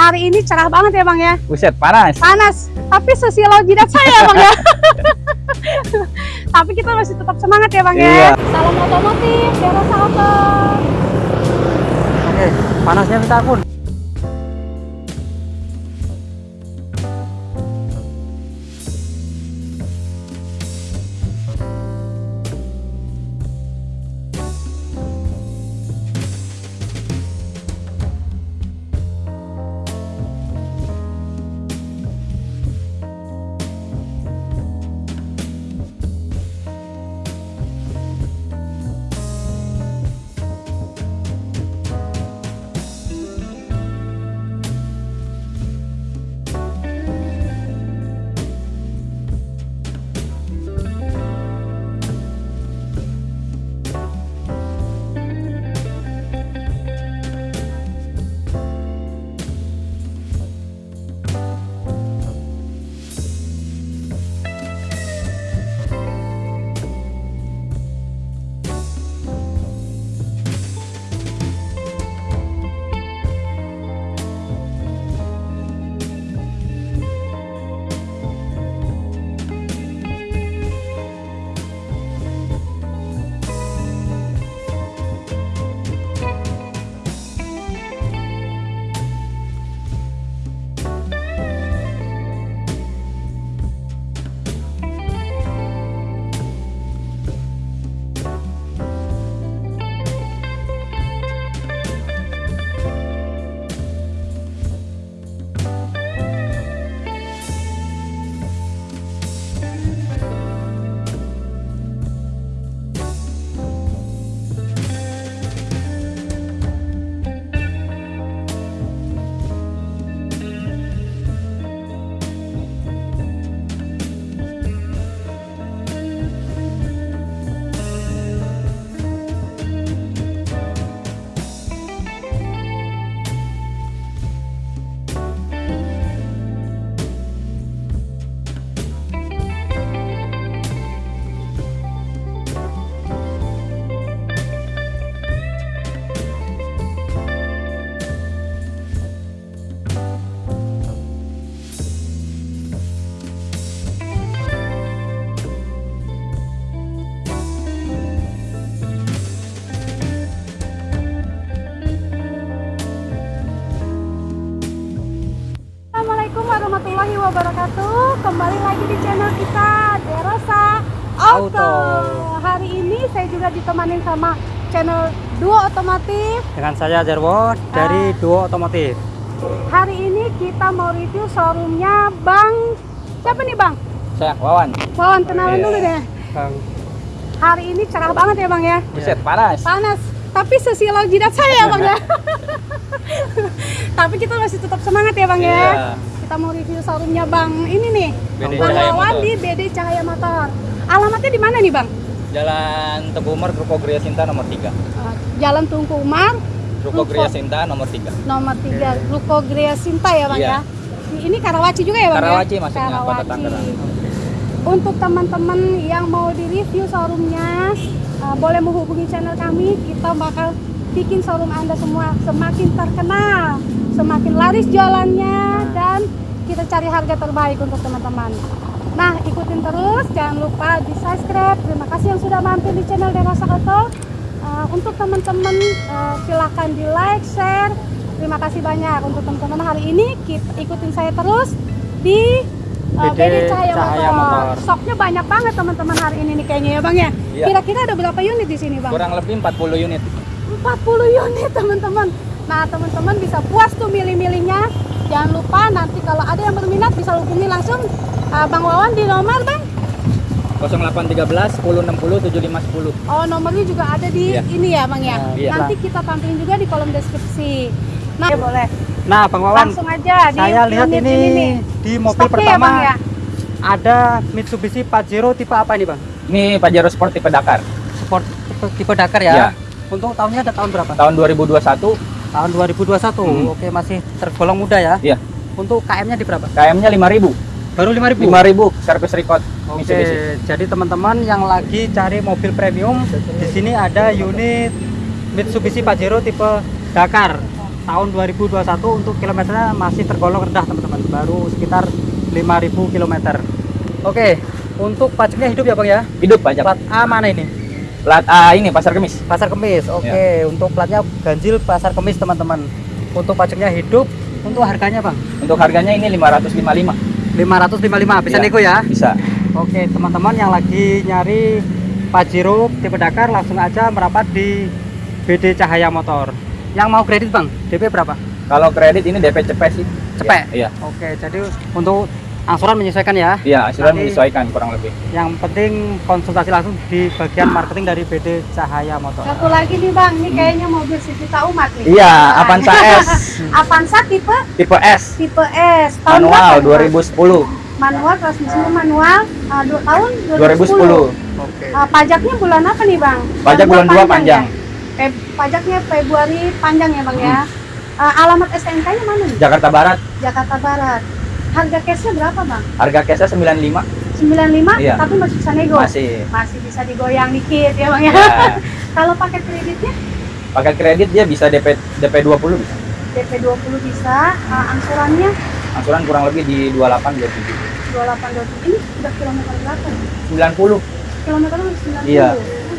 Hari ini cerah banget ya bang ya. Buset, panas. Panas, tapi sesilau jidat saya bang ya. tapi kita masih tetap semangat ya bang Iya. ya. Salam otomotif, Dera Auto. Oke, panasnya minta ampun. Kembali lagi di channel kita Derosa Auto. Auto. Hari ini saya juga ditemani sama channel Duo Otomotif. Dengan saya Jarwo dari Duo Otomotif. Hari ini kita mau review showroomnya Bang siapa nih Bang? Saya Wawan. Wawan kenalan Iya. dulu deh. Bang, Hari ini cerah banget ya Bang ya. Buset, panas. Panas, tapi sesilau jidat saya ya Bang ya. tapi kita masih tetap semangat ya Bang ya. Iya. Kita mau review showroomnya Bang ini nih. BD Bang Wawan di BD Cahaya Motor. Alamatnya di mana nih Bang? Jalan Teguh Umar, Ruko Gria Sinta nomor 3. Uh, Jalan Tungku Umar, Ruko. Gria Sinta nomor 3. nomor 3, Ruko Gria Sinta ya Bang Iya. ya. Ini Karawaci juga ya Bang Karawaci ya? masuknya, Kota Karawaci. Tangerang. Untuk teman-teman yang mau di review showroomnya, uh, boleh menghubungi channel kami. Kita bakal bikin showroom Anda semua semakin terkenal, semakin laris jualannya, dan kita cari harga terbaik untuk teman-teman. Nah, ikutin terus, jangan lupa di subscribe. Terima kasih yang sudah mampir di channel Derosa Auto. Uh, untuk teman-teman, uh, silahkan di like, share. Terima kasih banyak untuk teman-teman hari ini. Kita ikutin saya terus di BD BD Cahaya, Cahaya Motor. Motor. Stoknya banyak banget teman-teman hari ini nih kayaknya ya Bang ya. Iya. Kira-kira ada berapa unit di sini Bang? Kurang lebih 40 unit. 40 unit teman-teman. Nah teman-teman bisa puas tuh milih-milihnya. Jangan lupa nanti kalau ada yang berminat bisa hubungi langsung uh, Bang Wawan di nomor Bang. 0813 1060 7510. Oh nomornya juga ada di Iya. ini ya Bang ya. Nah, iya. Nanti kita tampilin juga di kolom deskripsi. Nah boleh. Nah, Bang Wawan, Langsung aja di saya lihat unit ini, nih. di mobil Stoknya ya, pertama Bang, ya? ada Mitsubishi Pajero tipe apa ini, Bang? Ini Pajero Sport tipe Dakar. Sport tipe, tipe Dakar ya. Iya. Untuk tahunnya ada tahun berapa? Tahun 2021, Tahun 2021. Hmm. Oke, masih tergolong muda ya. Iya. Untuk KM-nya di berapa? KM-nya 5000. Baru 5000. 5000 service record Oke, Mitsubishi. jadi teman-teman yang lagi cari mobil premium, di sini ada unit Mitsubishi Pajero tipe Dakar. Tahun 2021 untuk kilometernya masih tergolong rendah teman-teman baru sekitar 5000 km oke untuk pajaknya hidup ya bang ya Hidup pajak. plat A mana ini Plat A ini pasar kemis. pasar kemis oke Ya. untuk platnya ganjil pasar kemis teman-teman untuk pajaknya hidup untuk harganya bang Untuk harganya ini 555. 555 bisa Iya. nego ya Bisa. Oke, teman-teman yang lagi nyari Pajero tipe Dakar langsung aja merapat di BD Cahaya Motor. Yang mau kredit, Bang? DP berapa? Kalau kredit ini DP cepet sih. Cepet? Iya. Oke, jadi untuk angsuran menyesuaikan ya. Iya, asuran Nanti- menyesuaikan kurang lebih. Yang penting konsultasi langsung di bagian marketing dari BD Cahaya Motor. Satu lagi nih bang, ini kayaknya mobil sejuta umat nih. Iya, Nah, Avanza S Avanza tipe tipe S tipe S tahun manual berapa nih, Bang? 2010. Manual transmisinya manual uh, dua tahun 2010. Oke. Uh, pajaknya bulan apa nih bang? Pajak bulan dua panjang. ya? Feb- pajaknya Februari panjang ya bang ya. Uh, alamat STNK-nya mana nih? Jakarta Barat. Jakarta Barat. Harga cashnya berapa bang? Harga cashnya 95 95 Iya. tapi masih bisa nego. masih. Masih bisa digoyang dikit ya bang ya. Ya, Kalau pakai kreditnya pakai kredit dia bisa DP DP 20 bisa. DP 20 bisa, uh, angsurannya Angsuran kurang lebih di 28 27. 28 ini udah kilometer berapa? 90. Kilometer masih 90. Iya.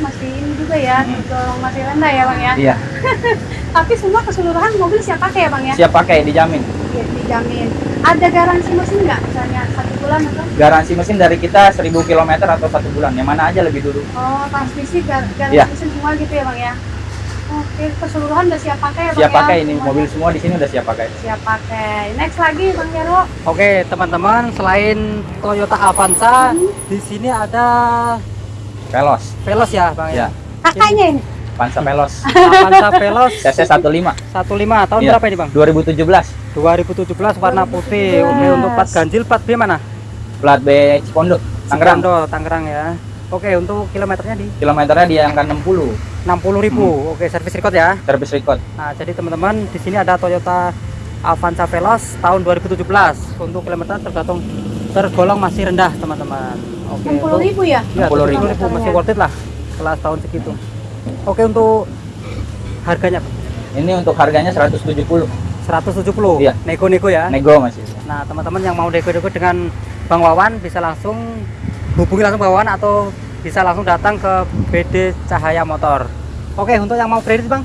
Masih ini juga ya, Hmm. masih rendah ya bang ya. Iya, Tapi semua keseluruhan mobil siap pakai ya bang ya? siap pakai dijamin. Iya, dijamin. Ada garansi mesin nggak? Misalnya satu bulan atau? Garansi mesin dari kita 1000 km atau satu bulan. Yang mana aja lebih dulu. Oh, transmisi, gar garansi Iya. mesin semua gitu ya bang ya? Oke, keseluruhan udah siap pakai ya bang Siap ya? pakai ini Semuanya mobil semua di sini udah siap pakai. Siap pakai. Next lagi bang Jaro. Oke, teman-teman, selain Toyota Avanza, Hmm. di sini ada Velos. Veloz ya, Bang ya. Iya. Kakaknya ini. Pansa Velos. Avanza Veloz CC 15 15 tahun Iya. berapa ini, Bang? 2017. 2017 warna putih. 2017. Oke, untuk plat ganjil plat B mana? Plat B Cipondo. Tangerang. Cipondo, Tangerang ya. Oke, untuk kilometernya di Kilometernya di angka 60. 60.000. Oke, servis record ya. Service record. Nah, jadi teman-teman di sini ada Toyota Avanza Veloz tahun 2017. Untuk kilometer tergantung tergolong masih rendah, teman-teman. Oke. 60 untuk- ribu ya? 60.000. 60.000 masih worth it lah kelas tahun segitu. Oke, untuk harganya Ini untuk harganya 170. 170. Iya. Nego-nego ya. Nego masih. Nah, teman-teman yang mau nego-nego dengan Bang Wawan bisa langsung hubungi langsung Bang Wawan atau bisa langsung datang ke BD Cahaya Motor. Oke, untuk yang mau kredit, Bang?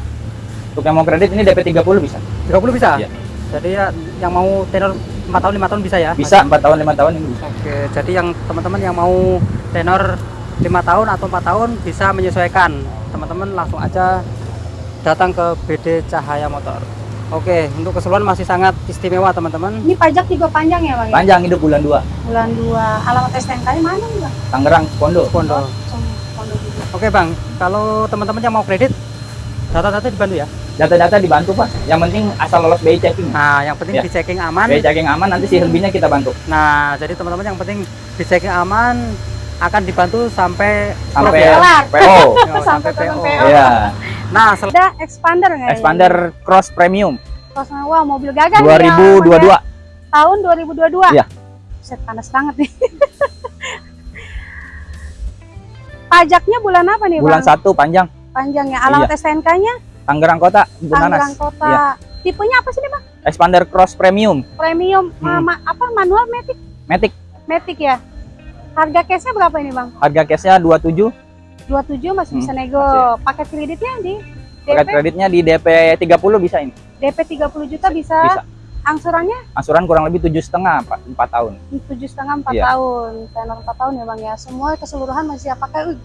Untuk yang mau kredit ini DP 30 bisa. 30 bisa? Iya. Jadi ya yang mau tenor 4 tahun 5 tahun bisa ya? Bisa 4 tahun 5 tahun ini bisa. Oke, jadi yang teman-teman yang mau tenor 5 tahun atau 4 tahun bisa menyesuaikan. Teman-teman langsung aja datang ke BD Cahaya Motor. Oke, untuk keseluruhan masih sangat istimewa teman-teman. Ini pajak juga panjang ya bang? Panjang hidup bulan 2. Bulan 2. Alamat STNK-nya mana nih bang? Tangerang. Pondok. Pondok. Oke bang, kalau teman-teman yang mau kredit, data-data dibantu ya. Data-data dibantu Pak. Yang penting asal lolos BI checking. Nah, yang penting Ya. di checking aman. BI checking aman nanti si lebihnya kita bantu. Nah, jadi teman-teman yang penting di checking aman akan dibantu sampai Sampai ya. PO. Oh, Sampai PO. PO. Iya. Nah, sel- Ada expander nggak? ini? Expander Cross Premium Pas wah mobil gagah nih, 2022. ya, tahun 2022. Iya. Set panas banget nih. Pajaknya bulan apa nih Bulan bang? 1 panjang Panjang ya. Alamat STNK-nya Tangerang Kota, Tangerang Bunanas. Kota. Iya. Tipenya apa sih nih bang? Expander Cross Premium Premium, Hmm. ma- apa manual matic? Matic. Matic ya. Harga cashnya berapa ini bang? Harga cashnya 27. 27 masih Hmm, bisa nego. masih. Paket kreditnya di Paket DP, kreditnya di DP 30 bisa ini. DP 30 juta bisa. Bisa. Angsurannya Angsuran kurang lebih tujuh setengah 4 tahun. tujuh setengah empat Iya. tahun, tenor empat tahun ya bang ya. Semua keseluruhan masih siap pakai. Wih,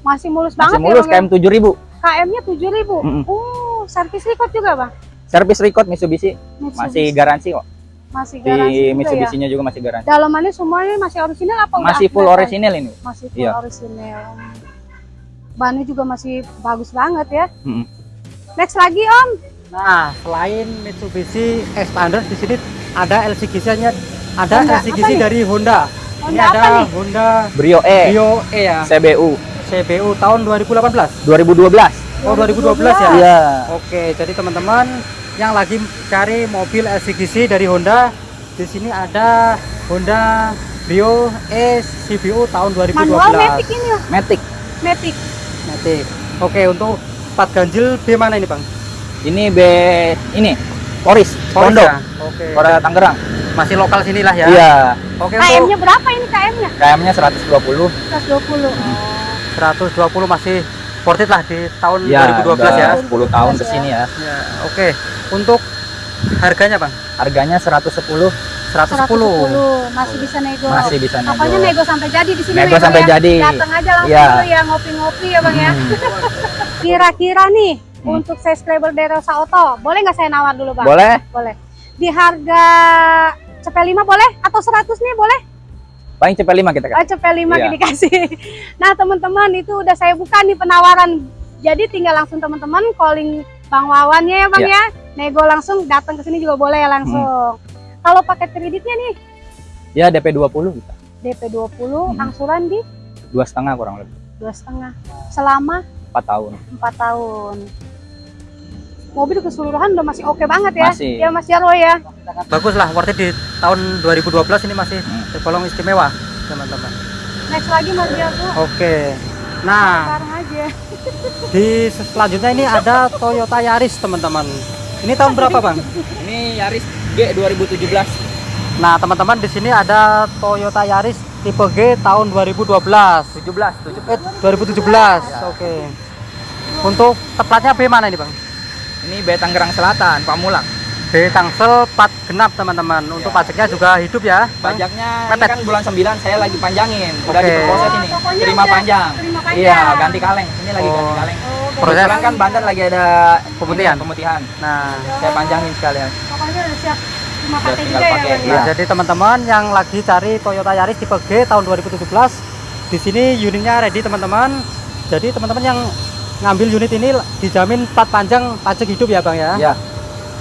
masih mulus Masih banget mulus ya bang. KM 7000. KM-nya tujuh ribu. Mm-mm. Oh, servis record juga bang. Service record Mitsubishi Mitsubishi. masih garansi kok. masih Di garansi juga ya. Mitsubishi-nya juga masih garansi. Dalamannya semuanya masih orisinil apa Masih full orisinil ini. Masih full Iya. orisinil. Bannya juga masih bagus banget ya. Mm-mm. Next lagi Om. Nah, selain Mitsubishi Expander di sini ada LCGC-nya, ada Honda LCGC dari Honda. Ini Honda apa ada nih? Honda Brio E Brio E ya, CBU CBU tahun 2018. 2012. Oh, 2012 ya? Iya. Oke, jadi teman-teman yang lagi cari mobil LCGC dari Honda, di sini ada Honda Brio E CBU tahun 2012. Manual Matic ini ya. Matic. Matic. Matic. Oke, untuk plat ganjil B mana ini, Bang? Ini B ini Poris, Pondok, ya? Oke. Korea Tangerang. Masih lokal sinilah ya. Iya. Oke untuk KM-nya berapa ini KM-nya? KM-nya 120. 120. Oh. 120 masih worth it lah di tahun Ya, 2012 ya. udah 10 tahun ke sini ya. Ya, oke. Untuk harganya, Bang? Harganya 110, 110. masih bisa nego. masih bisa nego. Pokoknya nego sampai jadi di sini Nego ya, sampai ya. jadi. Datang aja langsung Iya. dulu ya ngopi-ngopi ya Bang ya. Hmm. Kira-kira nih Hmm. untuk subscriber dari Rosa Auto, boleh nggak saya nawar dulu Bang? Boleh? Boleh. Di harga CP5 boleh atau 100 nih boleh? Paling cepet 5 kita Oh, kan. CP5 Iya. dikasih. Nah, teman-teman itu udah saya buka nih penawaran. Jadi tinggal langsung teman-teman calling Bang Wawannya ya Bang Iya. ya. Nego langsung datang ke sini juga boleh ya langsung. Kalau paket kreditnya nih Ya DP 20 kita. DP 20, Hmm. angsuran di Dua setengah kurang lebih. dua setengah selama 4 tahun. 4 tahun. Mobil keseluruhan udah masih oke banget ya. Masih. Ya Mas Jarwo ya. Bagus lah, worth it di tahun 2012 ini masih Hmm. tergolong istimewa, teman-teman. Next lagi Mas Jarwo. Oke. Nah, Sekarang aja. di selanjutnya ini ada Toyota Yaris, teman-teman. Ini tahun berapa, Bang? Ini Yaris G 2017. Nah, teman-teman di sini ada Toyota Yaris tipe G tahun 2012. 17, 17. Eh, 2017. Oke. Untuk tepatnya B mana ini, Bang? Ini B Tangerang Selatan, Pamulang. B Tangsel 4 genap, teman-teman. Untuk Ya. pajaknya juga hidup ya. Pajaknya ini kan bulan 9 saya lagi panjangin. Udah Oke. diproses ini. Pokoknya Terima panjang. terima panjang. Iya, ganti kaleng. Ini lagi Oh. ganti kaleng. Oh, Proses. Kebetulan kan Banten lagi ada Pemutihan. Pemutihan. Nah, Saya panjangin sekalian. Pokoknya udah siap pakai juga ya pakai, iya. Nah, jadi teman-teman yang lagi cari Toyota Yaris tipe G tahun 2017, di sini unitnya ready teman-teman. Jadi teman-teman yang ngambil unit ini dijamin plat panjang pajak hidup ya bang ya. Ya,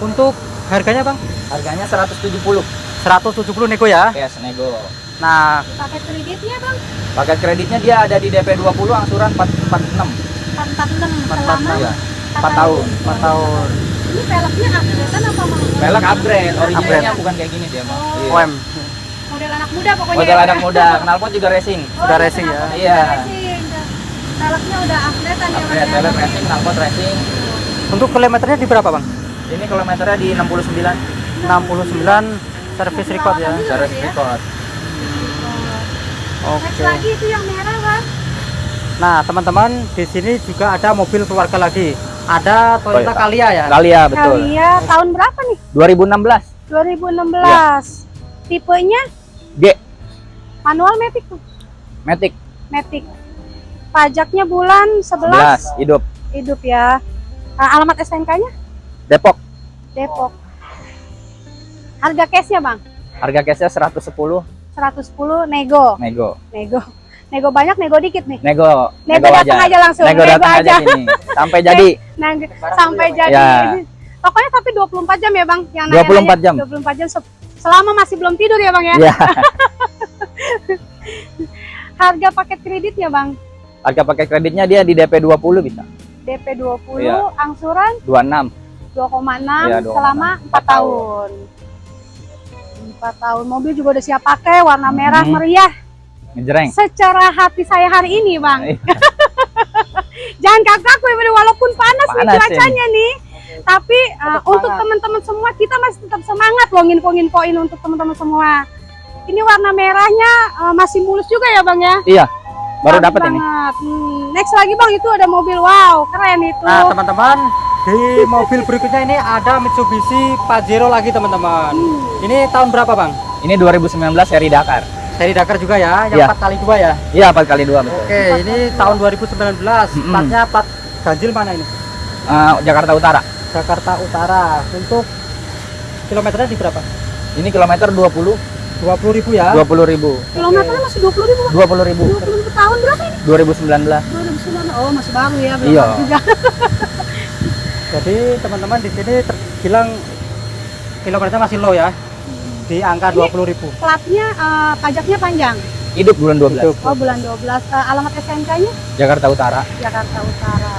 Untuk harganya bang harganya 170. 170 nego ya. Cash nego. Nah Paket kreditnya Bang Paket kreditnya dia ada di DP 20 angsuran 446. 446 Empat- selama Iya. empat 4 tahun. 4 tahun. Ini velgnya upgrade apa Bang? Velg upgrade, originalnya bukan kayak gini dia, Bang. Oh. Iya. OM Model anak muda pokoknya. Model ya, anak muda, knalpot juga racing. Oh, Udah racing ya? Iya. racing. Velgnya udah upgrade kan ya Bang Upgrade, ya? velg racing, knalpot racing. Untuk kilometernya di berapa bang? Ini kilometernya di 69 69 service record ya. Service ya? record. Oke. Next lagi itu yang merah Bang. Nah teman-teman di sini juga ada mobil keluarga lagi. Ada Toyota Toyota. Calya ya. Kalia betul. Kalian tahun berapa nih? 2016 2016. Tipenya G manual Matic tuh. Matic Matic. Pajaknya bulan 11 11 hidup hidup ya. Ah, alamat STNK-nya Depok. Depok. Harga cashnya bang? Harga cashnya 110 110 nego. nego. Nego. Nego banyak, nego dikit nih. Nego. Nego datang aja langsung. Nego Nego datang aja aja. sini. Sampai jadi. Nah, sampai jadi. Ya. Pokoknya tapi 24 jam ya bang? Yang 24 nanya-nanya. jam. 24 jam se- selama masih belum tidur ya bang ya? Iya. Harga paket kreditnya bang? Harga pakai kreditnya dia di DP 20 bisa. DP 20, Iya. angsuran 26. 2,6 Iya, 2,6. selama 4 Empat tahun. 4 tahun. Mobil juga udah siap pakai, warna merah Hmm. meriah. Ngejreng. Secara hati saya hari ini, Bang. Iya. Jangan ya, Bang. walaupun panas, nih Panas cuacanya nih. Tapi uh, untuk teman-teman semua kita masih tetap semangat loh nginfo-nginfoin untuk teman-teman semua. Ini warna merahnya uh, masih mulus juga ya, Bang ya? Iya. Baru dapat ini. banget. Hmm, next lagi, Bang, itu ada mobil wow, keren itu. Nah teman-teman di mobil berikutnya ini ada Mitsubishi Pajero lagi teman-teman. Hmm. Ini tahun berapa bang? Ini 2019 seri Dakar. Seri Dakar juga ya, yang Iya. 4 kali dua ya. Iya, 4 kali 2 betul. Oke, ini tahun 2019. Mm-mm. Platnya plat ganjil mana ini? Eh, Jakarta Utara. Jakarta Utara. Untuk kilometernya di berapa? Ini kilometer 20 20 ribu ya. 20 ribu. Kilometernya masih 20 ribu, Bang. 20 ribu. 20 ribu tahun berapa ini? 2019. 2009. Oh, masih baru ya, belum Iya. juga. Jadi teman-teman di sini terbilang kilometernya masih low ya. Di angka 20 ribu. Platnya eh, pajaknya panjang. Hidup bulan 12. Hidup. Oh, bulan 12. Eh, alamat SNK-nya Jakarta Utara. Jakarta Utara.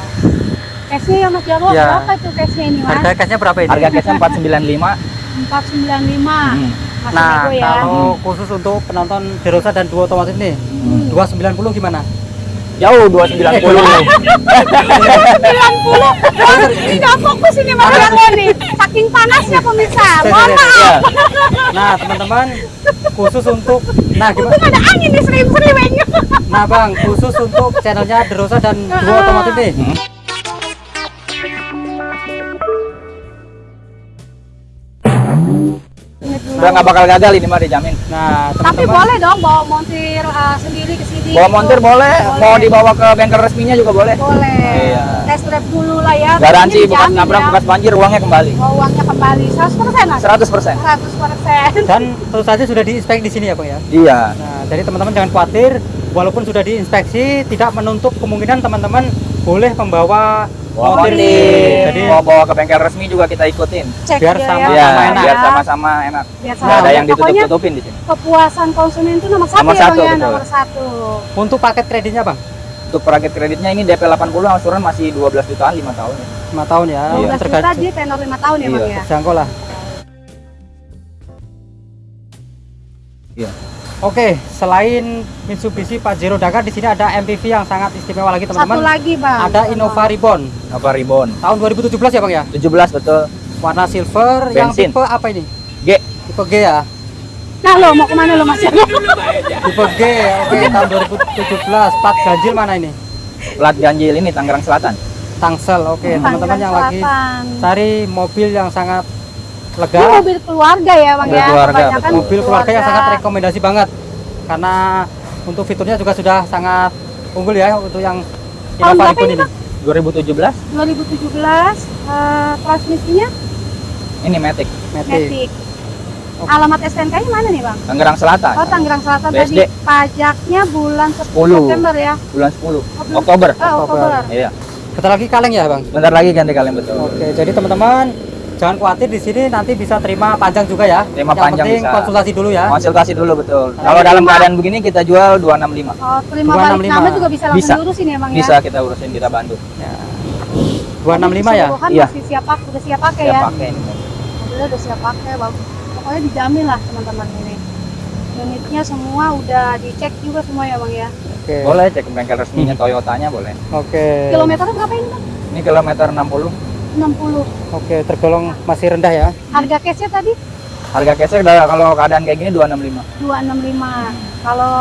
Cashnya ya Mas Jarwo, Iya. berapa itu cashnya ini Mas? Harga cashnya berapa ini? Harga cashnya 495. 495. Hmm. Masih Nah, ya. kalau khusus untuk penonton Derosa dan Duo Otomotif nih, Hmm. 290 gimana? Jauh 290. 90 ini nggak fokus ini Mas Jarwo nih saking panasnya pemirsa mohon Iya. maaf Nah, teman-teman, khusus untuk nah gimana? untung ada angin nih sering-sering Nah, Bang, khusus untuk channelnya Derosa dan Duo Otomotif nih. Udah nggak bakal gagal ini mah dijamin. Nah, tapi teman-teman, boleh dong bawa montir uh, sendiri ke sini Bawa gitu. montir boleh, Boleh. mau dibawa ke bengkel resminya juga boleh. boleh Iya. test drive dulu lah ya Garansi dijamin nabrak, ya. bekas banjir, uangnya kembali. Oh, uangnya kembali 100% mas 100%. 100% dan tentu saja sudah diinspek di sini ya, Bang ya. Iya. Nah, jadi teman-teman jangan khawatir, walaupun sudah diinspeksi, tidak menutup kemungkinan teman-teman boleh membawa Bawa montir, Jadi mau bawa ke bengkel resmi juga kita ikutin. cek Biar sama- ya, Iya, sama enak. biar sama-sama enak. Biar Nggak ada sama. yang ditutup-tutupin di sini. kepuasan konsumen itu nomor satu Nomor ya satu, ya betul. nomor satu untuk paket kreditnya, Bang. Untuk paket kreditnya ini DP 80 angsuran masih 12 jutaan 5 tahun. 5 tahun ya. 12 juta Tergantung dia tenor 5 tahun ya bang Iya. ya jangkau lah. Iya. Oke, selain Mitsubishi Pajero Dakar di sini ada MPV yang sangat istimewa lagi satu teman-teman. lagi bang Ada Innova Reborn Apa Ribbon? tahun 2017 ya Bang ya. 17 betul. Warna silver yang Bensin. tipe apa ini? G. Tipe G ya. nah lo mau ke mana lo mas Tipe G. Oke, tahun 2017. Plat ganjil mana ini? Plat ganjil ini Tangerang Selatan. Tangsel. Oke, teman-teman yang lagi cari mobil yang sangat ini lega, mobil keluarga ya bang Mobil ya keluarga, Kebanyakan betul. mobil keluarga yang sangat rekomendasi banget. Karena untuk fiturnya juga sudah sangat unggul ya untuk yang Tahun berapa ini, ini. Bang? 2017 2017 eh, transmisinya ini Matic Matic. Matic Oke. alamat STNK nya mana nih bang Tangerang Selatan. Oh Tangerang Selatan BSD. tadi pajaknya bulan 10 10. September ya Bulan 10 Oh. Oktober. Oh, Oktober Iya. Bentar lagi kaleng ya Bang. Bentar lagi ganti kalian betul. Oke, jadi teman-teman jangan khawatir di sini nanti bisa terima panjang juga ya. Terima yang panjang penting bisa. konsultasi dulu ya. Konsultasi dulu betul. Nah, Kalau dalam keadaan begini kita jual 265. Oh terima 265. balik nama juga bisa langsung Bisa. diurusin ya bang Bisa ya kita urusin kita bantu. Ya. 265 ya. Iya. masih siap pakai, udah siap pakai Siap ya pakai ini. Mobilnya udah siap pakai bang Pokoknya dijamin lah teman-teman ini Unitnya semua udah dicek juga semua ya bang ya Oke. Boleh cek ke bengkel resminya Toyotanya boleh. Oke. Kilometernya berapa ini bang? Ini kilometer 60. 60 Oke, tergolong masih rendah ya. Harga cashnya tadi Harga cashnya udah kalau keadaan kayak gini 265. 265 Kalau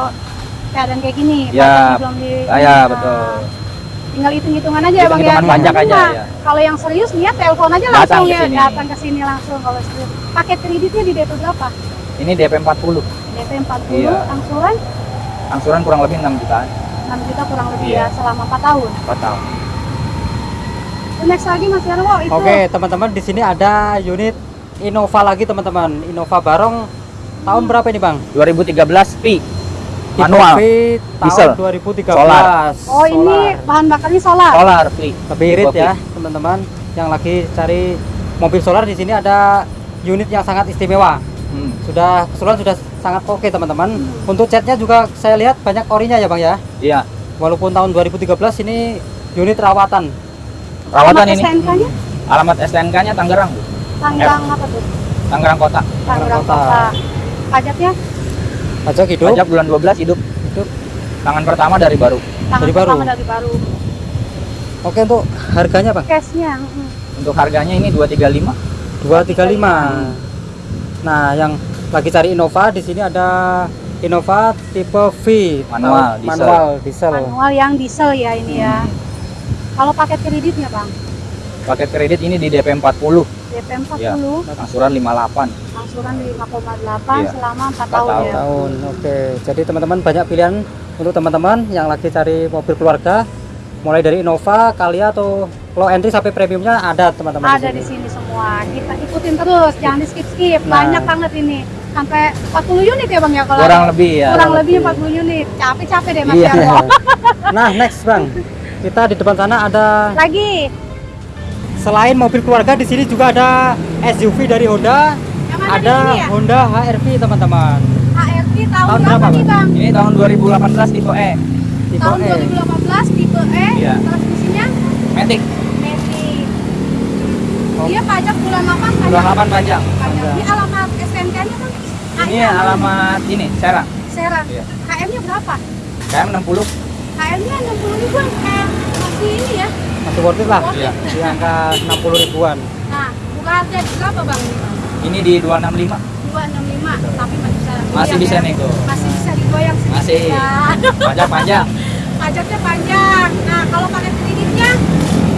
keadaan kayak gini Ya, belum di Ah, ya, betul. Tinggal hitung-hitungan aja ya bang ya Hitung-hitungan pajak aja, ya. Kalau yang serius niat telepon aja Datang langsung ke ya sini. Datang ke sini langsung kalau serius Paket kreditnya di DP berapa? Ini DP 40. DP 40 Iya. angsuran Angsuran kurang lebih 6 jutaan. 6 juta kurang lebih Iya. ya selama 4 tahun Total. Next lagi Mas Jarwo itu Oke, teman-teman di sini ada unit Innova lagi teman-teman. Innova Barong tahun berapa ini, Bang? 2013 Pi. Tipe Manual. Diesel. tahun 2013. Solar. Oh ini bahan bakarnya solar Solar Pi. lebih irit ya, teman-teman. Yang lagi cari mobil solar di sini ada unit yang sangat istimewa. Hmm. Sudah keseluruhan sudah sangat oke, teman-teman. Untuk catnya juga saya lihat banyak orinya ya, Bang ya. Iya. Walaupun tahun 2013 ini unit rawatan. Rawatan ini. STNK-nya Alamat STNK-nya Tangerang. Bu. Tangerang apa tuh? Tangerang Kota. Tangerang Kota. Kota pajaknya Pajak hidup. Pajak bulan 12 hidup. Hidup. Tangan pertama dari baru. tangan Dari baru. pertama dari baru Oke, untuk harganya, Bang. cashnya. Untuk harganya ini 235. 235. Nah, yang lagi cari Innova di sini ada Innova tipe V Manual, diesel. manual diesel. manual yang diesel ya ini ya Hmm. Kalau paket kreditnya bang Paket kredit ini di DP 40. DP 40 Ya. Angsuran 58. angsuran 5,8 Iya. selama 4 Empat tahun, tahun. ya tahun. Oke, jadi teman-teman banyak pilihan untuk teman-teman yang lagi cari mobil keluarga, mulai dari Innova, Kalia atau low entry sampai premiumnya ada teman-teman ada di sini semua kita ikutin terus jangan di skip skip Nah. banyak banget ini sampai 40 unit ya bang ya kalau Kurang lebih ya. kurang lebih 40 unit capek capek deh mas Iya. Nah, next Bang. Kita di depan sana ada lagi selain mobil keluarga di sini juga ada SUV dari Honda, ada ya Honda HR-V teman-teman. HRV tahun, Tahun berapa nih bang Ini tahun 2018 tipe E. Tipe tahun E. 2018 tipe E Iya. transmisinya Matic. Matic Oh. dia pajak bulan 8 pajak 28 pajak. pajak ini alamat STNK nya kan Ini alamat ini Serang. Serang Iya. KM nya berapa KM 60. KM KM-nya 60 ribuan. Masih ini ya. Masih worth it lah. Iya. Di angka 60 ribuan. Nah, buka harga berapa bang? ini, di 265. 265, tapi masih bisa Masih goyang bisa ya? nego. Masih bisa digoyang sedikit Masih. ya. Pajak panjang. Pajaknya panjang. Nah, kalau pakai kreditnya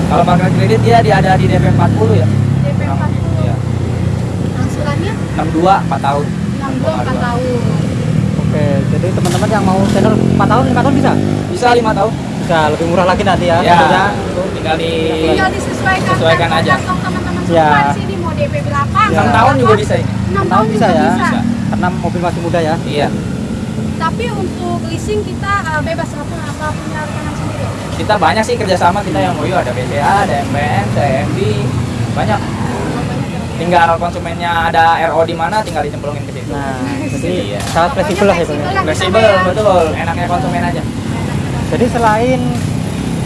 Kalau pakai kredit dia dia ada di DP 40 ya. DP 40. Iya. Angsurannya 62 4 tahun. 62 4 tahun. Oke, jadi teman-teman yang mau tenor 4 tahun, 5 tahun bisa? Bisa 5 tahun. Bisa lebih murah lagi nanti ya. Ya. tentunya. Tinggal di Tinggal disesuaikan Sesuaikan kantong- aja. teman-teman Ya. semua di sini mau DP berapa? Ya. 6 tahun juga bisa ini. 6 tahun tahun bisa juga ya? bisa. Karena mobil masih muda ya. Iya. Tapi untuk leasing kita uh, bebas apa apa punya rekanan sendiri. Kita banyak sih kerjasama kita yang MOU ada BCA, ada MPN, CMB, banyak. Tinggal konsumennya ada RO di mana tinggal dicemplungin ke situ. Nah, jadi Iya. sangat fleksibel lah ya ya. Fleksibel. Betul. Enaknya konsumen aja. Jadi selain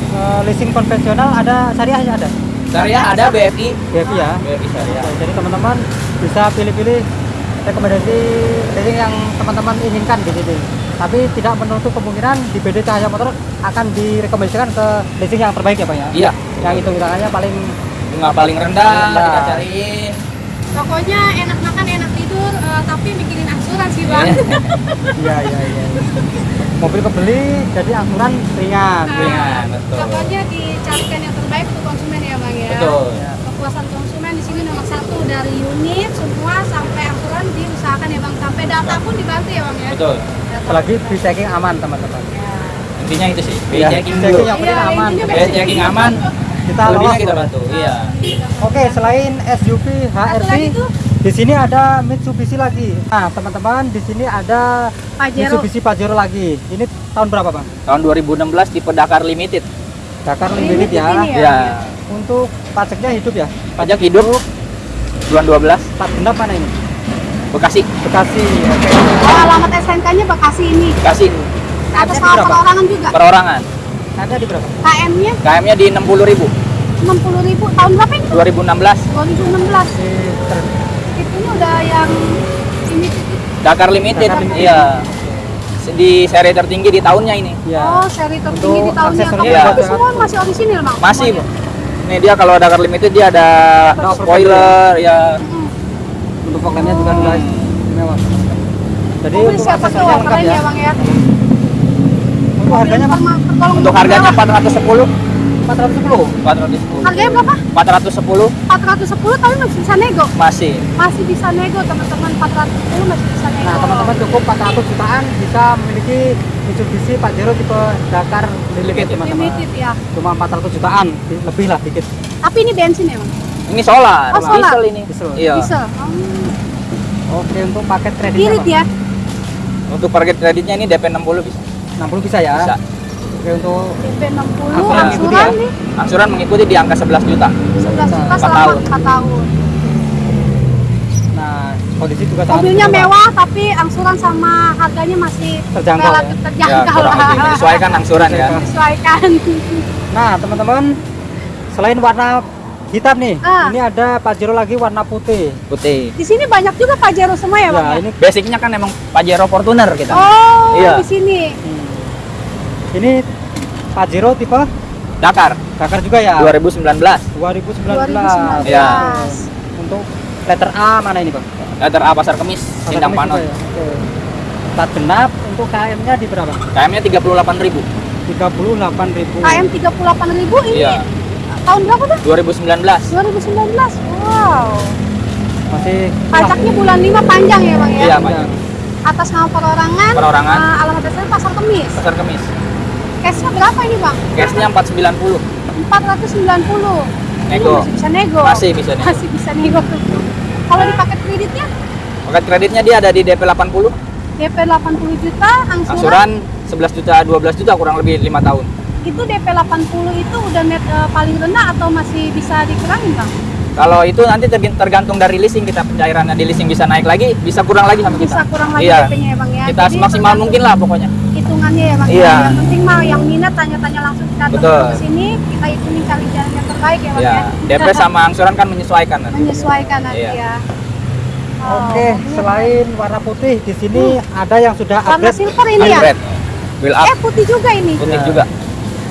eh, leasing konvensional ada syariahnya ada. Syariah ada BFI, BFI ya. BFI syariah. Oke, Jadi teman-teman bisa pilih-pilih rekomendasi leasing yang teman-teman inginkan di sini. Tapi tidak menutup kemungkinan di BD Cahaya Motor akan direkomendasikan ke leasing yang terbaik ya Pak ya. Iya, Yang hitung hitungannya paling bunga paling rendah, Rendah. kita cariin. Pokoknya enak makan, enak tidur, uh, tapi mikirin angsuran sih bang. iya iya iya. Mobil kebeli jadi angsuran ringan. Nah, Ringan, betul. Pokoknya dicarikan yang terbaik untuk konsumen ya bang ya. Betul. Ya. Kepuasan konsumen di sini nomor satu dari unit semua sampai angsuran diusahakan ya bang. Sampai data pun dibantu ya bang ya. Betul. Data. Apalagi free checking aman teman-teman. Ya. Intinya itu sih. Iya, checking checking dulu. yang Iya, aman. Base checking aman, Kita lolos. kita bantu. Iya. Oke, selain SUV HRV, di sini ada Mitsubishi lagi. Nah, teman-teman, di sini ada Pajero. Mitsubishi Pajero lagi. Ini tahun berapa, Bang? Tahun 2016 tipe Dakar Limited. Dakar Limited Limited ya. ya? Iya. Untuk pajaknya hidup ya? Pajak hidup bulan 12 Plat genap mana ini? Bekasi. Bekasi. Oke. Oh alamat SNK-nya Bekasi ini. Bekasi Atas Ada nama perorangan juga. perorangan. Ada di berapa? KM-nya KM-nya di 60.000 60.000 tahun berapa ini? 2016 2016. Di ter- Itunya udah yang ini Dakar Limited. Dakar Limited. Iya. Di seri tertinggi di tahunnya ini. ya. Oh, seri tertinggi Untuk di tahunnya. Tapi itu sangat semua masih orisinil, Bang. Masih, Semuanya. Bu. Nih dia kalau Dakar Limited dia ada Ada spoiler ya. Mm. Untuk fog lampnya juga guys mewah. Jadi Mobil untuk siapa tuh keren ya. ya, Bang ya. Untuk harganya Bang, Untuk harganya mewah. 410. 410. 410. Harganya berapa? 410 410 tapi masih bisa nego. masih. Masih bisa nego, teman-teman. 410 masih bisa nego. Nah, teman-teman cukup 400 jutaan bisa memiliki Mitsubishi Pajero tipe Dakar Limited, teman-teman. Limited ya. Cuma 400 jutaan, lebih lah dikit. Tapi ini bensin ya, Bang? Ini solar, Oh, solar. diesel ini. Diesel. Iya. Diesel. Oh, Oke, untuk paket kreditnya irit Bang, ya. Untuk target kreditnya ini DP 60 bisa. 60 bisa ya. Bisa. Oke, untuk DP 60, Angsuran angsuran ya? nih Angsuran mengikuti di angka 11 juta. 11 juta Empat selama tahun. 4 tahun. nah, kondisi juga sangat Mobilnya mewah. mewah tapi angsuran sama harganya masih Terjangkau relatif ya? Ya, terjangkau kurang lah. lebih menyesuaikan angsuran ya. Menyesuaikan. Nah, teman-teman, selain warna hitam nih, Ah. ini ada Pajero lagi warna putih. Putih. Di sini banyak juga Pajero semua ya, Bang? Ya, ya? ini Basicnya kan emang Pajero Fortuner kita. Oh, Iya. di sini. hmm, ini Pajero tipe Dakar Dakar juga ya. 2019. 2019. 2019. Ya. Untuk letter A mana ini, Bang? Letter A Pasar Kemis, Pasar Sindang Kemis Panon. ya? Oke. Plat genap untuk KM-nya di berapa? KM-nya 38.000 38.000. KM 38.000 ini Iya. tahun berapa tuh? 2019. 2019. Wow. Masih Pajaknya bulan 5 panjang ya, Bang ya? Iya, Pak. Pak. Atas nama perorangan. Perorangan. eh, alamat dasarnya Pasar Kemis. Pasar Kemis. Cashnya berapa ini, Bang? Cashnya 490. 490. Nego. Masih bisa nego. Masih bisa nego. Masih bisa nego. Kalau di paket kreditnya Paket kreditnya dia ada di DP 80. DP 80 juta, angsuran, Angsuran 11 juta, 12 juta kurang lebih 5 tahun. itu DP 80 itu udah net eh, paling rendah atau masih bisa dikurangin, Bang? Kalau itu nanti terg- tergantung dari leasing kita pencairannya di leasing bisa naik lagi, bisa kurang lagi sama kita. Bisa kurang lagi Iya. DP-nya ya, Bang ya. Kita Jadi semaksimal mungkin lah pokoknya. Hitungannya ya, ya. Iya. Yang penting mah yang minat tanya-tanya langsung kita Betul. ke sini, kita hitungin cari jalan yang terbaik ya, Bang Ya, ya. DP sama angsuran kan menyesuaikan nanti. menyesuaikan nanti Iya. ya. Oh, Oke, ini selain warna putih di sini ada yang sudah warna upgrade silver ini ya. Build up. Eh putih juga ini. Putih Ya. juga.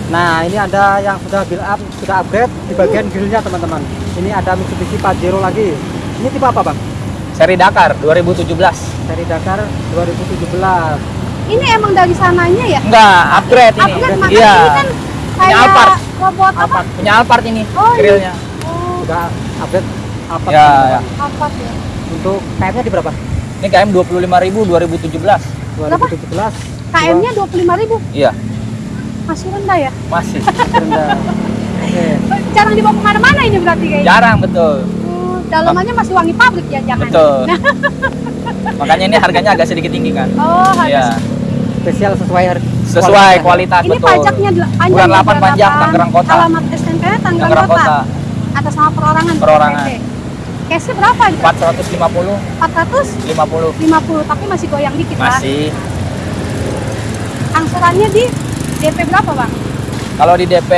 Nah, ini ada yang sudah build up, sudah upgrade di bagian grillnya teman-teman. Ini ada Mitsubishi Pajero lagi. Ini tipe apa bang? Seri Dakar 2017. Seri Dakar 2017. Ini emang dari sananya ya? Enggak, upgrade ini. Upgrade makanya Iya. ini kan Punya kayak Alphard. robot apa? Alphard. Punya Alphard ini Oh, iya. grillnya. Oh, Sudah upgrade apa? Ya, ya. Alphard ya. Untuk KM-nya di berapa? Ini KM 25.000 2017. 2017. KM-nya 25.000 Iya, masih rendah ya? masih. Rendah. Oke. Jarang dibawa ke mana-mana ini berarti kayaknya. Jarang betul. Oh, dalamannya masih wangi pabrik ya jangan. Betul. Makanya ini harganya agak sedikit tinggi kan. Oh, harga Iya. Spesial sesuai harga. Sesuai kualitas Ini betul. pajaknya panjang Bulan ya, 8 panjang. Tangerang Kota. Alamat SNK-nya Tangerang Kota. Kota. Atas nama perorangan. Perorangan. Cashnya berapa? nih? 450 450 50 tapi masih goyang dikit lah. masih. Angsurannya di DP berapa bang? Kalau di DP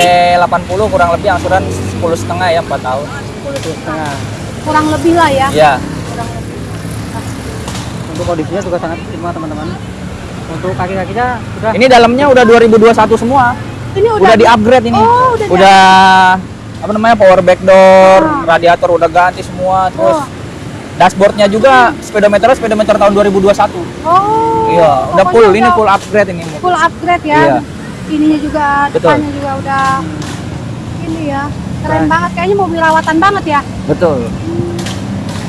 80 kurang lebih angsuran 10 setengah ya 4 tahun. 10 Setengah. Kurang lebih lah ya. Iya. Kurang lebih. Untuk kondisinya juga sangat prima teman-teman. Untuk kaki-kakinya sudah Ini dalamnya udah 2021 semua. Ini udah, Udah, di upgrade ini. Oh, udah udah apa namanya power back door, Ah. radiator udah ganti semua, terus Oh. dashboardnya juga speedometer speedometer tahun 2021. Oh. iya, udah full ini udah full upgrade ini. full upgrade ya. Iya. Ininya juga Betul. depannya juga udah ini ya. Keren banget kayaknya mobil rawatan banget ya. Betul.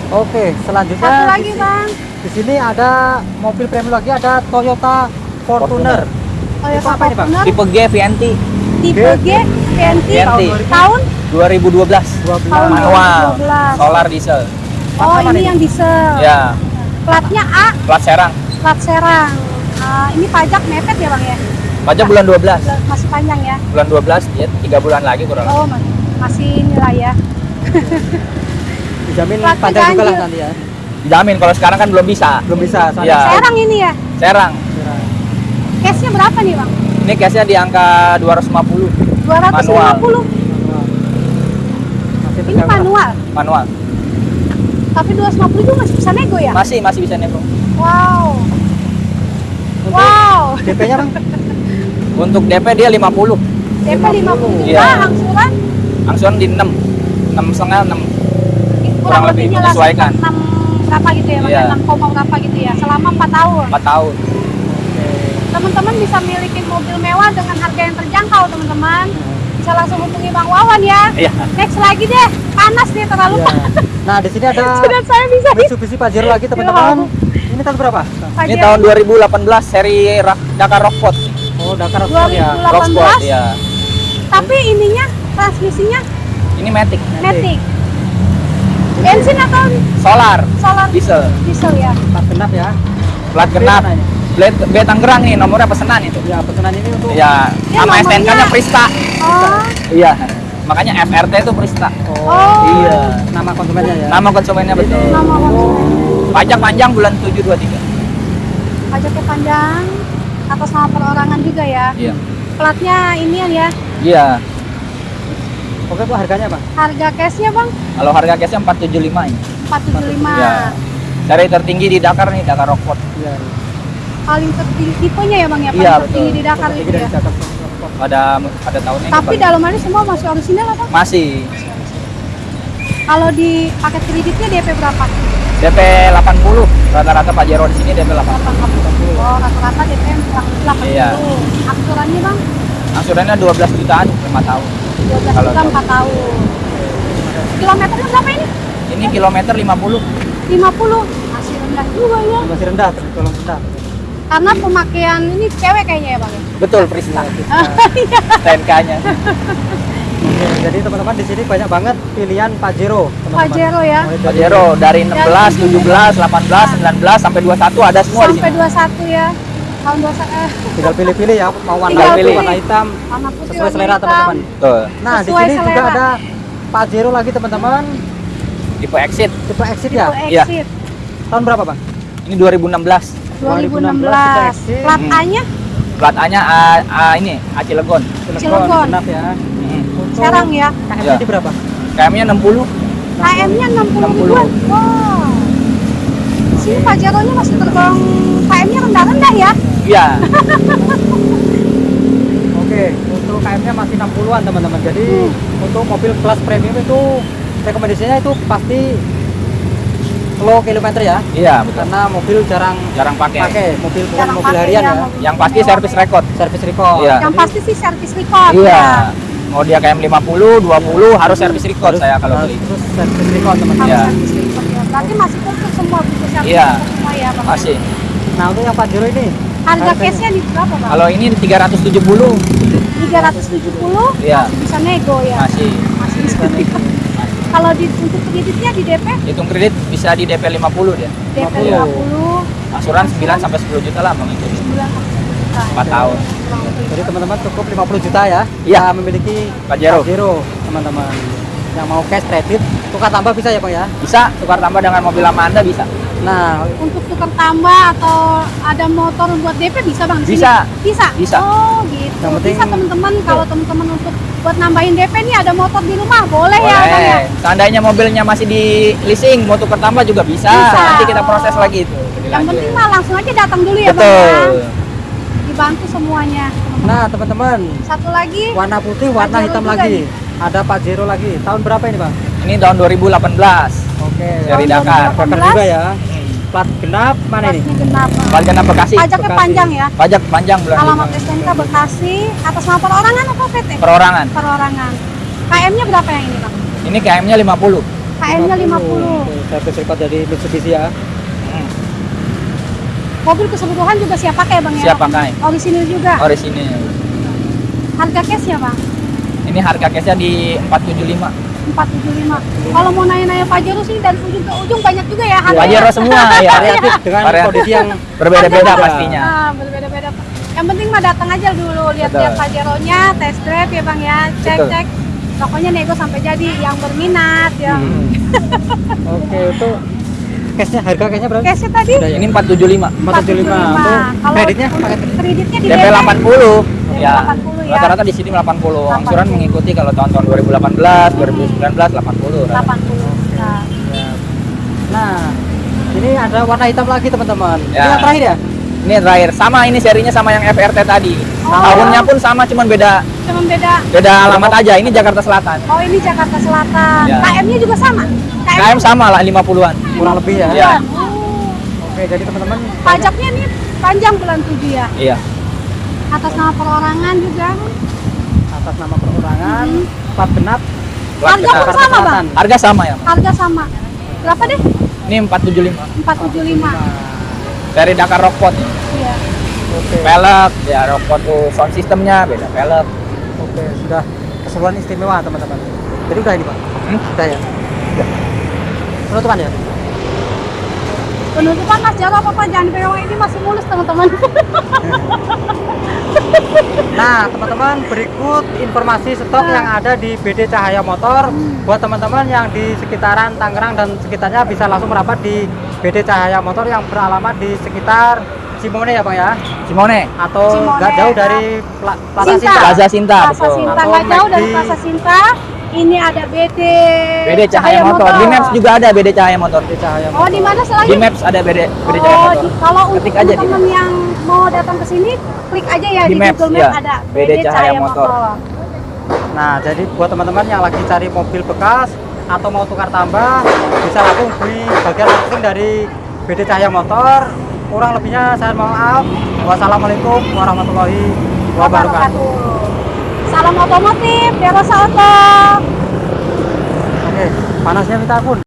Oke, selanjutnya Satu lagi bang. Di sini ada mobil premium lagi ada Toyota Fortuner. Toyota apa ini, Bang? Fortuner Tipe G VNT tipe G VNT VNT. tahun 2012. 12. Tahun Manual, 2012. solar diesel. Oh ini ini? yang diesel. Ya, Platnya A, plat serang. plat Serang. Ah, ini pajak mepet ya bang ya? Pajak bulan 12. Masih panjang ya? Bulan 12 ya 3 bulan lagi kurang lebih. Oh ma- masih nilai ya? Dijamin panjang juga lah nanti ya. Dijamin kalau sekarang kan belum bisa. Belum bisa soalnya. Serang ini ya? Serang. Cashnya berapa nih bang? Ini cashnya di angka 250 250. Masih Ini manual. manual. Tapi 250 itu masih bisa nego ya? Masih masih bisa nego. Wow. Untuk Wow. DP-nya Bang? Untuk DP dia 50. DP 50 juta, Iya. angsuran Angsuran di 6. 6 setengah 6. kurang Kurang lebih lebihnya lah menyesuaikan. sekitar 6 berapa gitu ya, Bang? Iya. 6 koma berapa gitu ya, selama 4 tahun. 4 tahun. Teman-teman bisa miliki mobil mewah dengan harga yang terjangkau, teman-teman. Bisa langsung hubungi Bang Wawan ya. Iya. Next lagi deh, panas nih terlalu Iya. panas. Nah, di sini ada Sudah saya bisa di Mitsubishi Pajero lagi teman-teman. Ini tahun berapa? Ini tahun 2018 seri Dakar Rockport. Oh, Dakar Rocksport ya. 2018. Rocksport ya. Tapi ininya transmisinya Ini Matic. matic. Bensin atau Solar. solar Diesel. diesel ya? Plat genap ya. Plat genap. Blade B Tangerang nih nomornya pesanan itu. Ya, pesanan ini untuk Ya, Ya, sama nomornya- STNK-nya Prista. Oh, Iya. Makanya FRT itu Prista. Oh. Iya. Nama konsumennya ya. Nama konsumennya betul. nama konsumen. Pajak panjang bulan 723. Pajaknya panjang, atas nama perorangan juga ya. Iya. Platnya ini ya, Iya. Oke, Bu, harganya, Bang? harga cashnya bang Kalau harga cashnya 475 ini. 475 Iya. Seri tertinggi di Dakar nih, Dakar Rockport. Iya. paling tertinggi tipenya ya bang ya paling Iya, tertinggi betul. di Dakar itu dari ya Dakar. Pada pada tahun ini. tapi dalamannya semua masih orisinal apa masih kalau di paket kreditnya DP berapa? DP 80. Rata-rata Pajero di sini DP 80. 80 oh rata-rata DP 80 Iya. aksurannya bang Angsurannya 12 jutaan 5 tahun. 12 Kalau juta tahu. 4 tahun kilometernya berapa ini? Ini kilometer 50. 50 masih rendah juga ya Masih rendah, tergolong rendah. karena pemakaian ini cewek kayaknya ya bang? Betul, Prista. Iya. STNK-nya. Oke, jadi teman-teman di sini banyak banget pilihan Pajero, teman-teman. Pajero ya Pajero dari 16, 17, 18, 19 sampai 21 ada semua di sampai sini. 21 ya tahun 21 eh, Tinggal pilih-pilih ya, mau warna Tinggal pilih. warna hitam, warna putih sesuai selera teman-teman. Nah, di Sesuai sini juga selera. ada Pajero lagi teman-teman, Tipe Exit. tipe Exit Tipe ya. Iya. exit Tahun berapa, Bang? Ini 2016. 2016 exit. plat Hmm. A nya Plat A-nya A, A ini, A Cilegon. Cilegon. Genap ya. Hmm. Serang ya KM-nya di berapa? KM-nya 60. KM nya 60 60. ribuan wow sini Pajero-nya masih tergolong KM-nya rendah-rendah ya. Iya. Oke, untuk KM-nya masih 60-an teman-teman. Jadi Hmm. untuk mobil kelas premium itu rekomendasinya itu pasti low kilometer ya. Iya, betul. Karena mobil jarang Jarang pakai. pakai mobil bukan Jarang mobil harian ya. mobil Yang pasti servis record. Servis record. Iya. Yang Jadi pasti sih servis record. Iya. ya. Mau dia KM 50, 20 harus servis record harus- saya kalau beli. Terus servis record teman-teman. Iya. servis record ya. Berarti masih komplit semua servis Iya. semua ya, Bang. Masih. Nah, untuk yang Pajero ini Harga case-nya di berapa, Bang? Kalau ini 370. 370 Iya. bisa nego ya. Masih. Masih bisa nego. Kalau di untuk kreditnya di DP Hitung kredit bisa di DP 50 dia. DP 50. 50 Asuran 9 sampai 10 juta lah mengikuti. 9 juta. 4 tahun. Jadi teman-teman cukup 50 juta ya. Iya. Memiliki Pajero. teman-teman. Yang mau cash kredit, tukar tambah bisa ya Bang ya. Bisa tukar tambah dengan mobil lama Anda bisa. Nah, Untuk tukar tambah atau ada motor buat DP bisa bang? di sini? Bisa. Bisa. Bisa. Oh gitu. Yang penting- bisa teman-teman kalau teman-teman untuk buat nambahin DP nih ada motor di rumah boleh, ya bang ya? Boleh. Seandainya mobilnya masih di leasing, mau tukar tambah juga bisa. Bisa. Nanti kita proses lagi itu. Yang penting mah langsung aja datang dulu ya bang ya. Betul. Dibantu semuanya. nah teman-teman, Satu lagi warna putih, warna Pajero hitam lagi. nih. Ada Pajero lagi. Tahun berapa ini Bang? Ini tahun 2018. Oke. Dari Dakar. 2018. Dakar juga ya. Plat genap mana ini? genap. Bang. Pajak Bekasi. Pajaknya Bekasi. panjang ya. Pajak panjang bulan Alamat. STNK Bekasi atas nama perorangan apa PT? Perorangan. Perorangan. KM-nya berapa yang ini bang? Ini KM-nya 50. KM-nya 50. Oke, Servis record dari Mitsubishi ya. Hmm, Mobil keseluruhan juga siap pakai bang ya? Siap pakai. Orisinil juga. Orisinil. Harga cashnya bang? Ini harga case-nya di 475. 475. Kalau mau nanya-nanya Pajero sih dari ujung ke ujung banyak juga ya harganya. Pajero semua ya. Variatif dengan Variatif. kondisi yang Berbeda-beda pastinya. Ah, berbeda-beda. Yang penting mah datang aja dulu lihat-lihat. Pajero-nya, test drive ya bang ya, cek-cek. Pokoknya nego sampai jadi yang berminat ya. Hmm. Oke, itu cashnya harga cashnya berapa? Cashnya tadi Udah ya? Ini 475. 475. Untuk Kalau kreditnya kreditnya di DP 80. DP Ya. 80 ya. Rata-rata di sini 80. Angsuran 80. mengikuti kalau tahun-tahun 2018, 2019 80. 80. Nah, Nah, ini ada warna hitam lagi teman-teman. Ini Ya. yang terakhir ya? Ini terakhir sama ini serinya sama yang FRT tadi. Oh. Tahunnya pun sama cuman beda cuman beda. beda alamat aja. Ini Jakarta Selatan. Oh ini Jakarta Selatan. Ya. KM-nya juga sama. KM sama lah 50-an. Kurang lebih ya. Iya. Oh. Oke, jadi teman-teman Pajaknya nih panjang bulan 7 ya. Iya. Atas nama perorangan juga. atas nama perorangan, Hmm. plat genap, Harga pun sama bang. Harga sama ya. Harga sama. Berapa deh? Ini 475. 475. Dari Dakar Rockport. Iya. Oke, Pelek, ya Rockport tuh sound systemnya beda pelek. oke, sudah keseluruhan istimewa teman-teman. Jadi udah ini pak, Hmm? udah ya. Penutupan ya. Penutupan Mas Jaro apa Pak? Jangan dipegang ini masih mulus teman-teman. Nah, teman-teman, berikut informasi stok Nah. yang ada di BD Cahaya Motor. Buat teman-teman yang di sekitaran Tangerang dan sekitarnya bisa langsung merapat di BD Cahaya Motor yang beralamat di sekitar Simone ya, Bang ya? Simone. Atau nggak jauh ya. dari Pla- Plaza Sinta. Sinta. Plaza Sinta, Plaza betul. Sinta Atau nggak jauh dari. Plaza Sinta. Ini ada BD. BD Cahaya Motor. Di Maps juga ada BD Cahaya Motor. BD Cahaya Oh di mana selain? Di Maps ada BD BD Cahaya Oh, Motor. di, kalau untuk Ketik aja di teman-teman yang mau datang ke sini, klik aja ya Di di, Maps, Google ya. Maps ada BD Cahaya Motor. Nah, jadi buat teman-teman yang lagi cari mobil bekas atau mau tukar tambah, bisa langsung di bagian marketing dari BD Cahaya Motor. Kurang lebihnya saya mohon maaf. Wassalamualaikum warahmatullahi wabarakatuh. Salam otomotif, Derosa Auto. Oke, panasnya minta ampun.